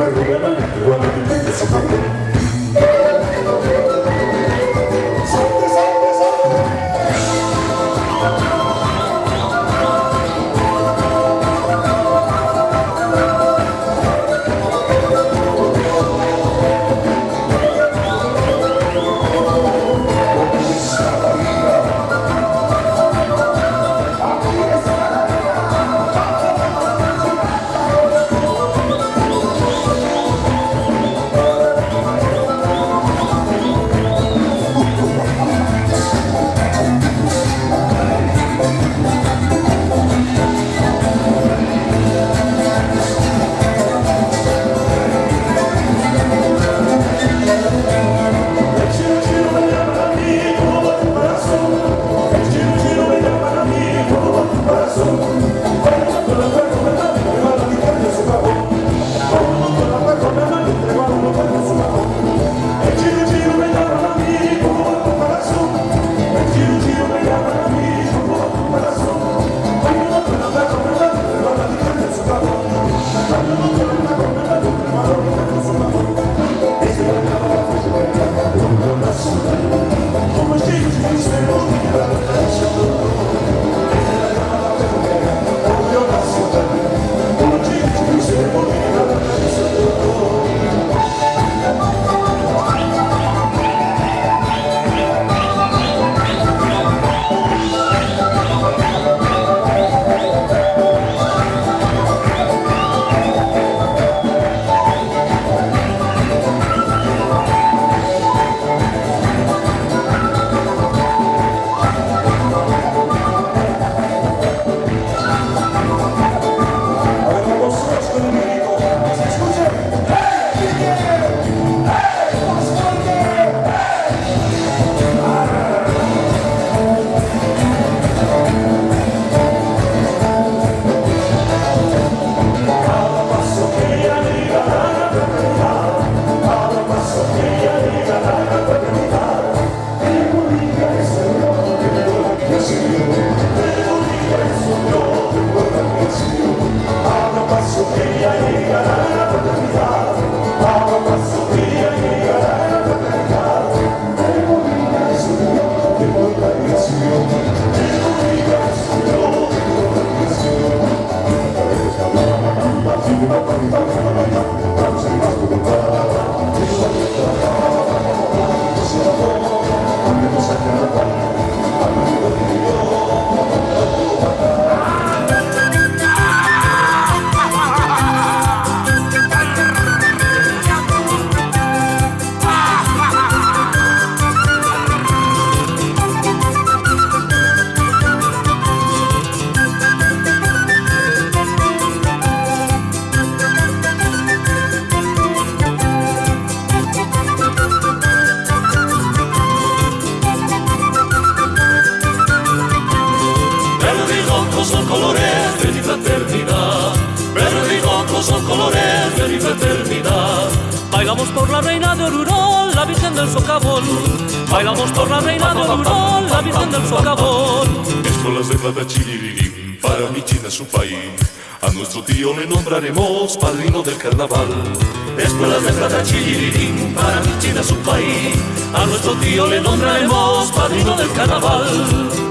Obrigado. Bailamos por la reina de Oruro, la Virgen del Socavón. Bailamos por la reina de Oruro, la Virgen del Socavón. Escuelas de plata para mi China su país. A nuestro tío le nombraremos padrino del carnaval. Escuelas de plata para mi China su país. A nuestro tío le nombraremos padrino del carnaval.